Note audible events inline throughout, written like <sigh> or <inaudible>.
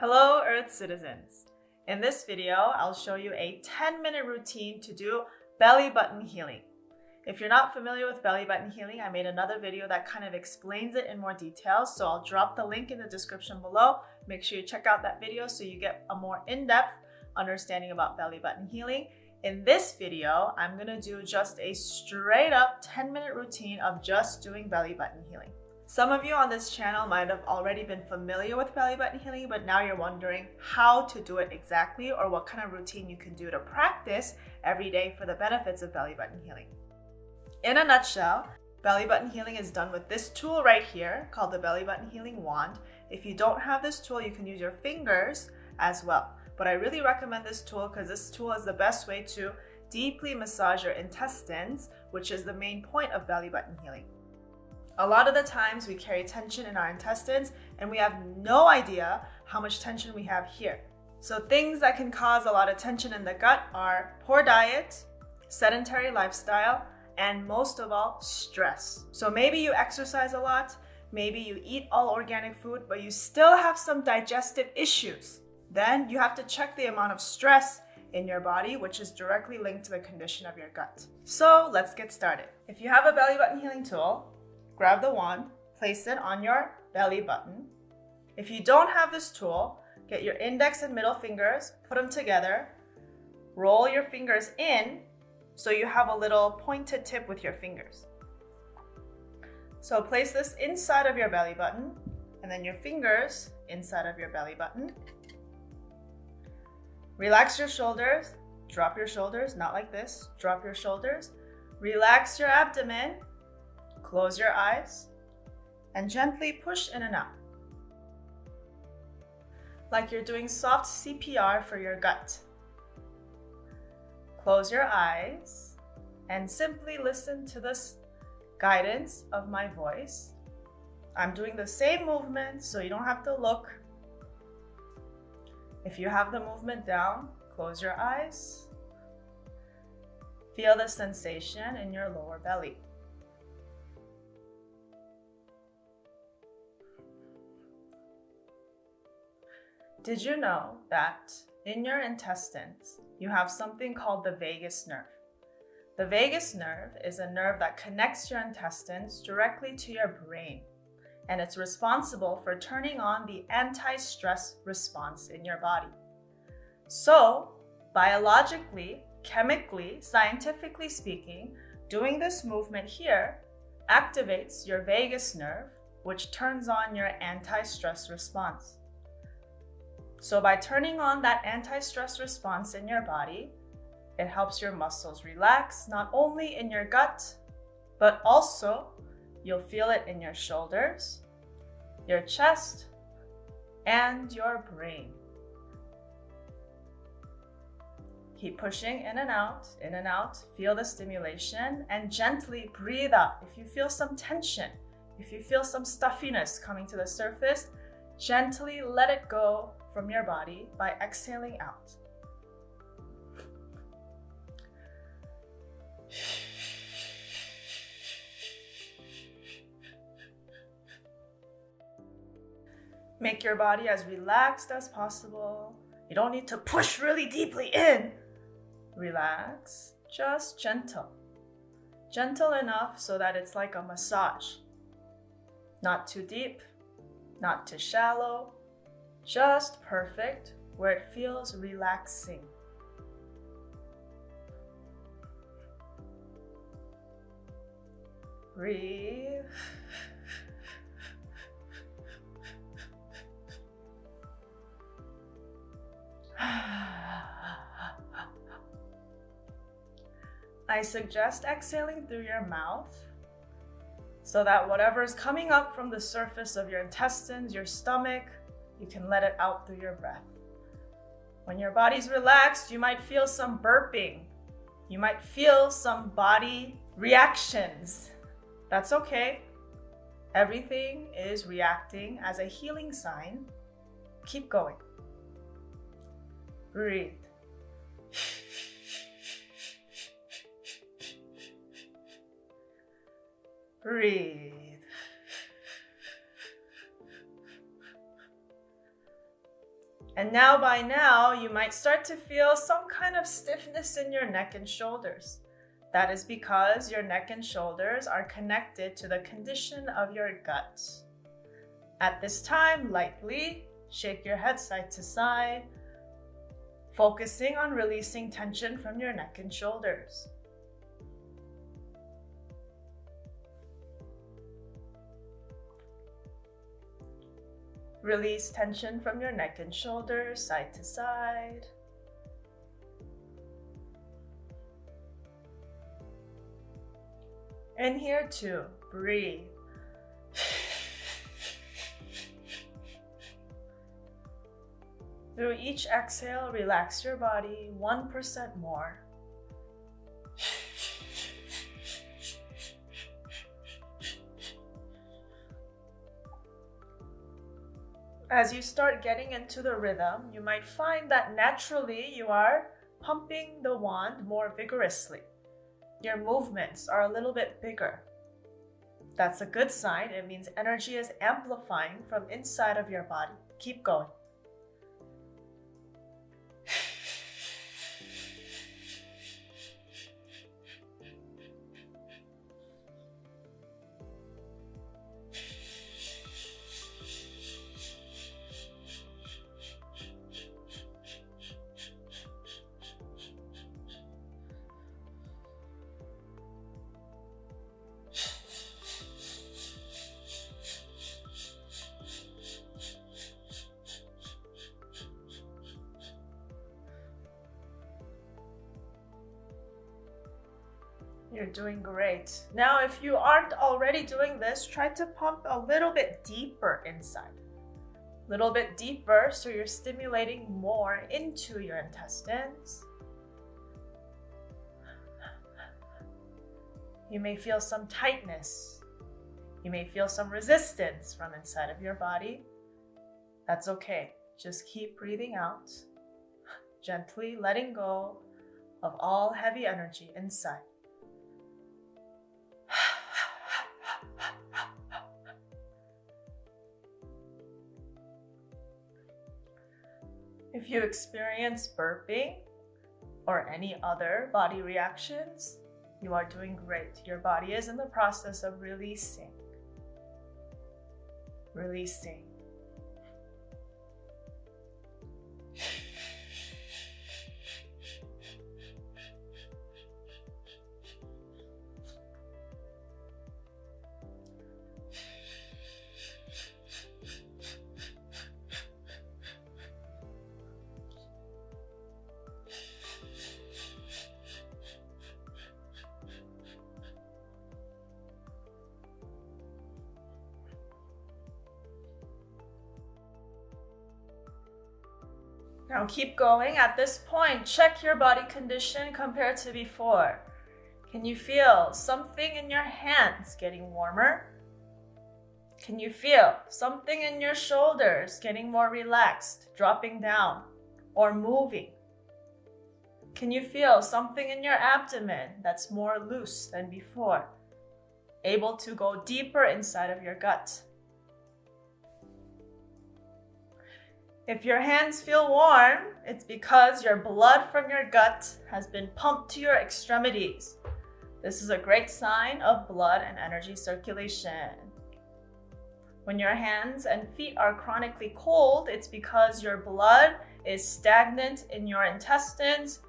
Hello Earth citizens! In this video, I'll show you a 10 minute routine to do belly button healing. If you're not familiar with belly button healing, I made another video that kind of explains it in more detail, so I'll drop the link in the description below. Make sure you check out that video so you get a more in-depth understanding about belly button healing. In this video, I'm gonna do just a straight up 10 minute routine of just doing belly button healing. Some of you on this channel might have already been familiar with belly button healing, but now you're wondering how to do it exactly or what kind of routine you can do to practice every day for the benefits of belly button healing. In a nutshell, belly button healing is done with this tool right here called the belly button healing wand. If you don't have this tool, you can use your fingers as well. But I really recommend this tool because this tool is the best way to deeply massage your intestines, which is the main point of belly button healing. A lot of the times we carry tension in our intestines and we have no idea how much tension we have here. So things that can cause a lot of tension in the gut are poor diet, sedentary lifestyle, and most of all, stress. So maybe you exercise a lot, maybe you eat all organic food, but you still have some digestive issues. Then you have to check the amount of stress in your body, which is directly linked to the condition of your gut. So let's get started. If you have a belly button healing tool, grab the wand, place it on your belly button. If you don't have this tool, get your index and middle fingers, put them together, roll your fingers in so you have a little pointed tip with your fingers. So place this inside of your belly button and then your fingers inside of your belly button. Relax your shoulders, drop your shoulders, not like this, drop your shoulders. Relax your abdomen Close your eyes and gently push in and out. Like you're doing soft CPR for your gut. Close your eyes and simply listen to this guidance of my voice. I'm doing the same movement so you don't have to look. If you have the movement down, close your eyes. Feel the sensation in your lower belly. Did you know that in your intestines, you have something called the vagus nerve? The vagus nerve is a nerve that connects your intestines directly to your brain, and it's responsible for turning on the anti-stress response in your body. So, biologically, chemically, scientifically speaking, doing this movement here activates your vagus nerve, which turns on your anti-stress response. So by turning on that anti-stress response in your body, it helps your muscles relax, not only in your gut, but also you'll feel it in your shoulders, your chest, and your brain. Keep pushing in and out, in and out. Feel the stimulation and gently breathe out. If you feel some tension, if you feel some stuffiness coming to the surface, gently let it go from your body by exhaling out. Make your body as relaxed as possible. You don't need to push really deeply in. Relax, just gentle. Gentle enough so that it's like a massage. Not too deep, not too shallow, just perfect where it feels relaxing. Breathe. <sighs> I suggest exhaling through your mouth so that whatever is coming up from the surface of your intestines, your stomach, you can let it out through your breath. When your body's relaxed, you might feel some burping. You might feel some body reactions. That's okay. Everything is reacting as a healing sign. Keep going. Breathe. Breathe. And now by now, you might start to feel some kind of stiffness in your neck and shoulders. That is because your neck and shoulders are connected to the condition of your gut. At this time, lightly shake your head side to side, focusing on releasing tension from your neck and shoulders. Release tension from your neck and shoulders, side to side. And here too, breathe. Through each exhale, relax your body 1% more. As you start getting into the rhythm, you might find that naturally you are pumping the wand more vigorously. Your movements are a little bit bigger. That's a good sign. It means energy is amplifying from inside of your body. Keep going. You're doing great. Now, if you aren't already doing this, try to pump a little bit deeper inside. A little bit deeper so you're stimulating more into your intestines. You may feel some tightness. You may feel some resistance from inside of your body. That's okay. Just keep breathing out, gently letting go of all heavy energy inside. If you experience burping or any other body reactions, you are doing great. Your body is in the process of releasing. Releasing. Now keep going. At this point, check your body condition compared to before. Can you feel something in your hands getting warmer? Can you feel something in your shoulders getting more relaxed, dropping down, or moving? Can you feel something in your abdomen that's more loose than before? Able to go deeper inside of your gut. If your hands feel warm, it's because your blood from your gut has been pumped to your extremities. This is a great sign of blood and energy circulation. When your hands and feet are chronically cold, it's because your blood is stagnant in your intestines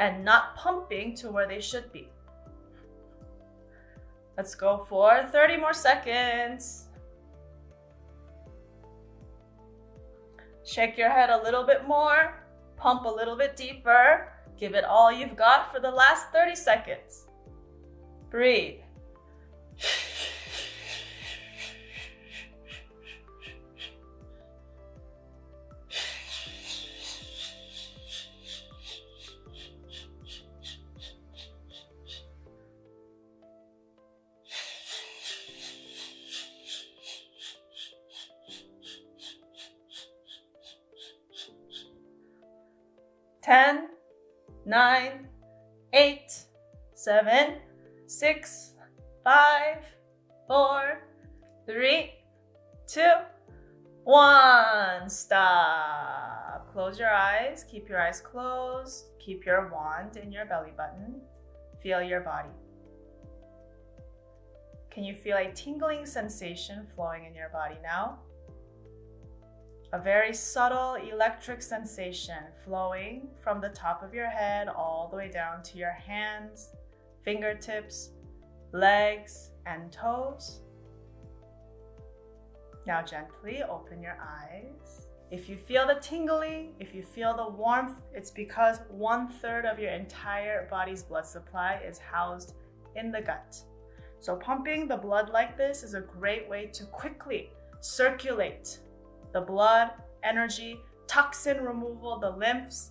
and not pumping to where they should be. Let's go for 30 more seconds. Shake your head a little bit more, pump a little bit deeper, give it all you've got for the last 30 seconds. Breathe. 10, 9, 8, 7, 6, 5, 4, 3, 2, One, stop. Close your eyes. Keep your eyes closed. Keep your wand in your belly button. Feel your body. Can you feel a tingling sensation flowing in your body now? A very subtle electric sensation flowing from the top of your head all the way down to your hands, fingertips, legs, and toes. Now gently open your eyes. If you feel the tingling, if you feel the warmth, it's because one third of your entire body's blood supply is housed in the gut. So pumping the blood like this is a great way to quickly circulate the blood, energy, toxin removal, the lymphs,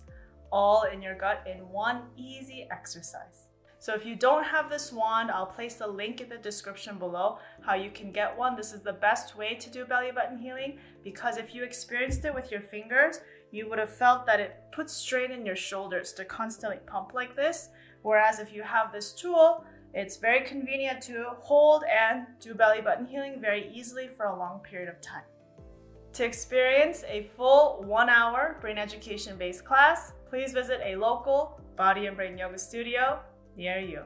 all in your gut in one easy exercise. So if you don't have this wand, I'll place the link in the description below how you can get one. This is the best way to do belly button healing because if you experienced it with your fingers, you would have felt that it puts strain in your shoulders to constantly pump like this. Whereas if you have this tool, it's very convenient to hold and do belly button healing very easily for a long period of time. To experience a full one hour brain education based class, please visit a local body and brain yoga studio near you.